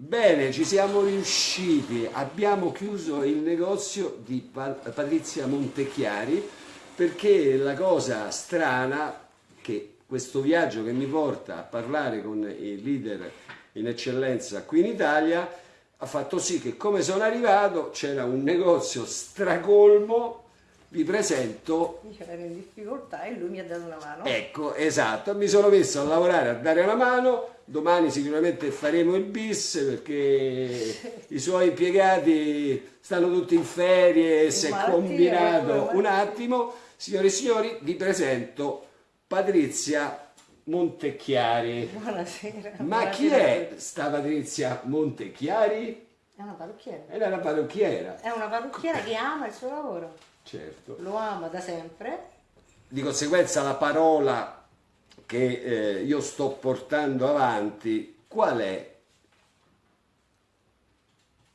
Bene, ci siamo riusciti, abbiamo chiuso il negozio di Patrizia Montechiari perché la cosa strana che questo viaggio che mi porta a parlare con i leader in eccellenza qui in Italia ha fatto sì che come sono arrivato c'era un negozio stracolmo. Vi presento. Io ero in difficoltà e lui mi ha dato una mano. Ecco esatto. Mi sono messo a lavorare a dare una mano domani sicuramente faremo il bis perché i suoi impiegati stanno tutti in ferie e si è combinato un attimo. Signore e signori vi presento Patrizia Montecchiari. Buonasera ma buonasera chi è sta Patrizia Montecchiari? è una parrucchiera. È una parrucchiera. È una parrucchiera che ama il suo lavoro. Certo. Lo ama da sempre. Di conseguenza la parola che eh, io sto portando avanti, qual è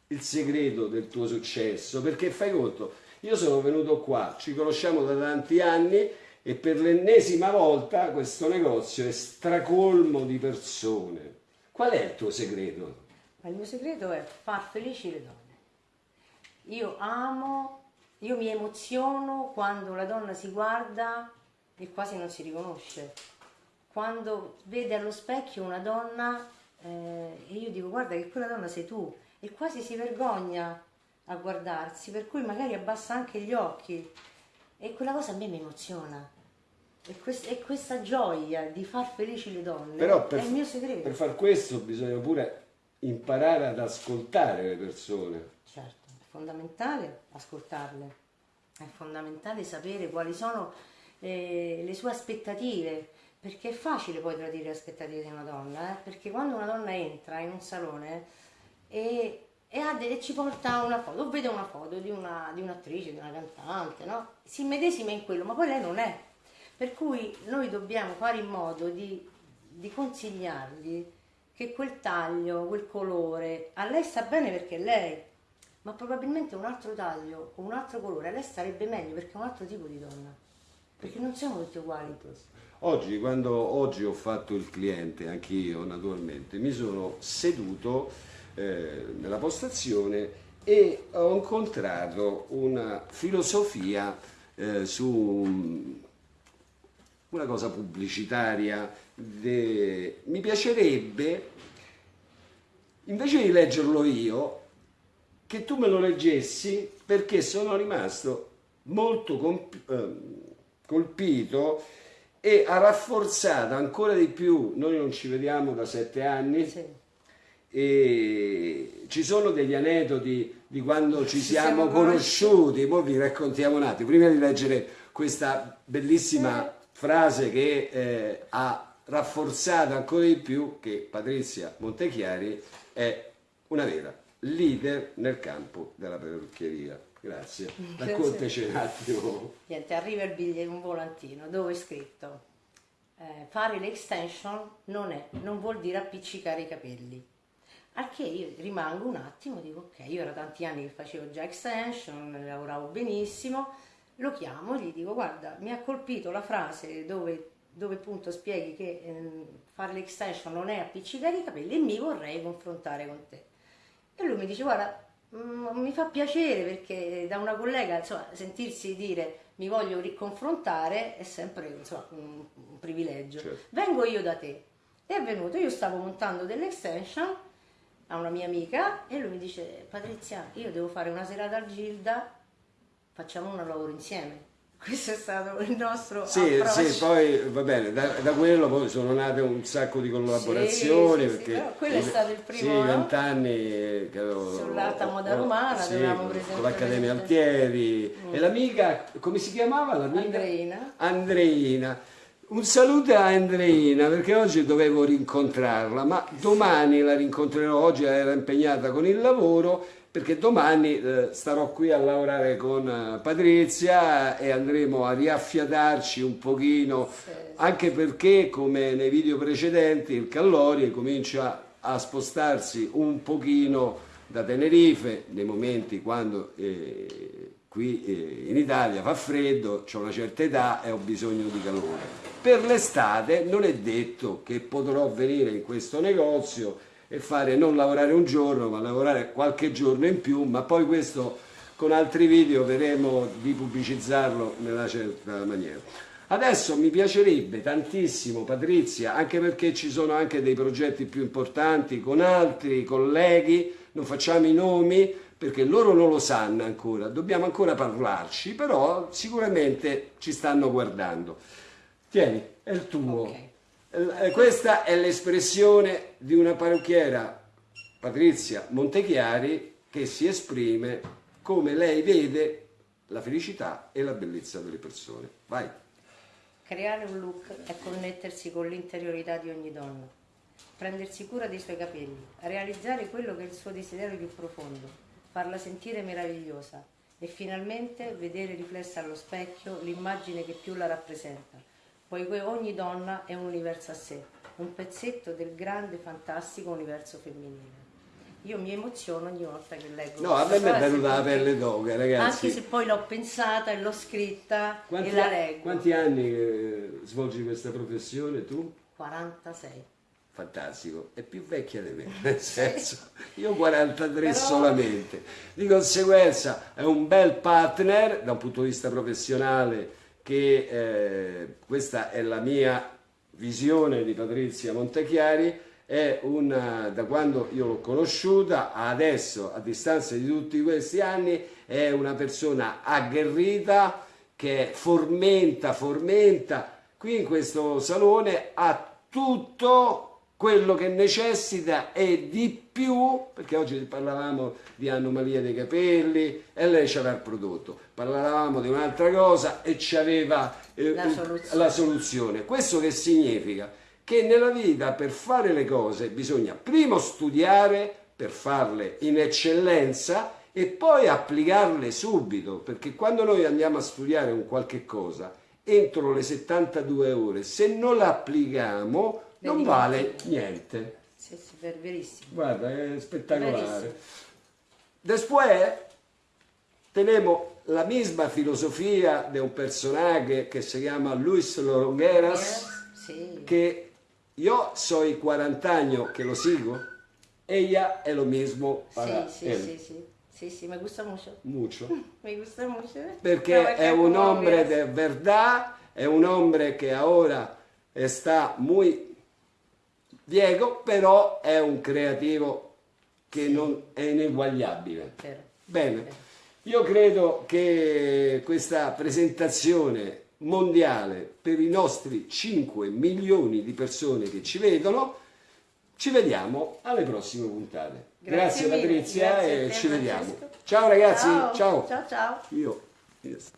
il segreto del tuo successo? Perché fai conto, io sono venuto qua, ci conosciamo da tanti anni e per l'ennesima volta questo negozio è stracolmo di persone. Qual è il tuo segreto? Il mio segreto è far felici le donne. Io amo, io mi emoziono quando la donna si guarda e quasi non si riconosce quando vede allo specchio una donna eh, e io dico guarda che quella donna sei tu. E quasi si vergogna a guardarsi per cui magari abbassa anche gli occhi. E quella cosa a me mi emoziona. E, quest e questa gioia di far felici le donne Però per, è il mio segreto. per far questo bisogna pure imparare ad ascoltare le persone. Certo, è fondamentale ascoltarle. È fondamentale sapere quali sono eh, le sue aspettative perché è facile poi tradire le aspettative di una donna, eh? perché quando una donna entra in un salone e, e, e ci porta una foto, o vede una foto di, una, di un'attrice, di una cantante, no? si medesima in quello, ma poi lei non è. Per cui noi dobbiamo fare in modo di, di consigliargli che quel taglio, quel colore, a lei sta bene perché è lei, ma probabilmente un altro taglio o un altro colore a lei starebbe meglio perché è un altro tipo di donna, perché non siamo tutti uguali. Oggi, quando oggi ho fatto il cliente, anch'io naturalmente, mi sono seduto eh, nella postazione e ho incontrato una filosofia eh, su una cosa pubblicitaria. De... Mi piacerebbe, invece di leggerlo io, che tu me lo leggessi perché sono rimasto molto eh, colpito e ha rafforzato ancora di più, noi non ci vediamo da sette anni, sì. e ci sono degli aneddoti di quando ci, ci siamo, siamo conosciuti, poi vi raccontiamo un attimo, prima di leggere questa bellissima sì. frase che eh, ha rafforzato ancora di più che Patrizia Montechiari è una vera leader nel campo della perrucchieria. Grazie. Raccontaci un attimo. Niente, arriva il biglietto, un volantino dove è scritto eh, fare l'extension non, è, non vuol dire appiccicare i capelli. Al che io rimango un attimo, dico ok, io era tanti anni che facevo già extension, lavoravo benissimo, lo chiamo e gli dico guarda, mi ha colpito la frase dove, dove appunto spieghi che eh, fare l'extension non è appiccicare i capelli e mi vorrei confrontare con te. E lui mi dice guarda, Mm, mi fa piacere perché da una collega insomma, sentirsi dire mi voglio riconfrontare è sempre insomma, un, un, privilegio. Certo. Vengo io da te. E è venuto, io stavo montando delle extension a una mia amica e lui mi dice Patrizia, io devo fare una serata al Gilda, facciamo un lavoro insieme questo è stato il nostro sì, approccio. Sì, poi va bene, da, da, quello poi sono nate un sacco di collaborazioni. Sì, perché sì, quello è stato il primo. Sì, vent'anni che avevo. Sull'alta moda romana, sì, con l'Accademia Altieri. Mm. E l'amica, come si chiamava l'amica? Andreina. Andreina. Un saluto a Andreina perché oggi dovevo rincontrarla, ma domani la rincontrerò, oggi era impegnata con il lavoro perché domani eh, starò qui a lavorare con eh, Patrizia e andremo a riaffiatarci un pochino, sì. anche perché come nei video precedenti il Callori comincia a spostarsi un pochino da Tenerife, nei momenti quando eh, qui eh, in Italia fa freddo, ho una certa età e ho bisogno di calore. Per l'estate non è detto che potrò venire in questo negozio e fare non lavorare un giorno ma lavorare qualche giorno in più, ma poi questo con altri video vedremo di pubblicizzarlo nella certa maniera. Adesso mi piacerebbe tantissimo Patrizia, anche perché ci sono anche dei progetti più importanti con altri colleghi, non facciamo i nomi perché loro non lo sanno ancora, dobbiamo ancora parlarci, però sicuramente ci stanno guardando. Tieni, è il tuo. Okay. Eh, questa è l'espressione di una parrucchiera, Patrizia Montechiari, che si esprime come lei vede la felicità e la bellezza delle persone. Vai. Creare un look è connettersi con l'interiorità di ogni donna, prendersi cura dei suoi capelli, realizzare quello che è il suo desiderio più profondo, farla sentire meravigliosa e finalmente vedere riflessa allo specchio l'immagine che più la rappresenta poiché ogni donna è un universo a sé, un pezzetto del grande, fantastico universo femminile. Io mi emoziono ogni volta che leggo No, a me mi è venuta la pelle d'oca, ragazzi. Anche se poi l'ho pensata e l'ho scritta quanti e la leggo. Quanti anni eh, svolgi questa professione tu? 46 fantastico, è più vecchia di me, nel senso, io 43 Però... solamente, di conseguenza è un bel partner da un punto di vista professionale che eh, questa è la mia visione di Patrizia Montechiari, è una, da quando io l'ho conosciuta adesso, a distanza di tutti questi anni, è una persona agguerrita che formenta, formenta, qui in questo salone ha tutto quello che necessita e di più, perché oggi parlavamo di anomalia dei capelli e lei ci aveva il prodotto, parlavamo di un'altra cosa e ci aveva eh, la, soluzione. la soluzione. Questo che significa? Che nella vita per fare le cose bisogna prima studiare per farle in eccellenza e poi applicarle subito, perché quando noi andiamo a studiare un qualche cosa, entro le 72 ore, se non la applichiamo non vale niente. Sì, sì, verissimo. Guarda, è spettacolare. Después tenemos la misma filosofia di un personaggio che si chiama Luis Longueras, sì. che io soy 40 anni che lo sigo, ella è lo mismo para sì, él. Sì, sì, sì, sì, me gusta mucho. Mucho. me gusta mucho. Perché è un hombre de verdad, è un hombre che ora sta muy Diego però è un creativo che non è ineguagliabile. Vero. Bene, io credo che questa presentazione mondiale per i nostri 5 milioni di persone che ci vedono, ci vediamo alle prossime puntate. Grazie, Grazie Patrizia Grazie e ci vediamo. Ciao ragazzi, ciao. Ciao ciao. ciao. Io. Yes.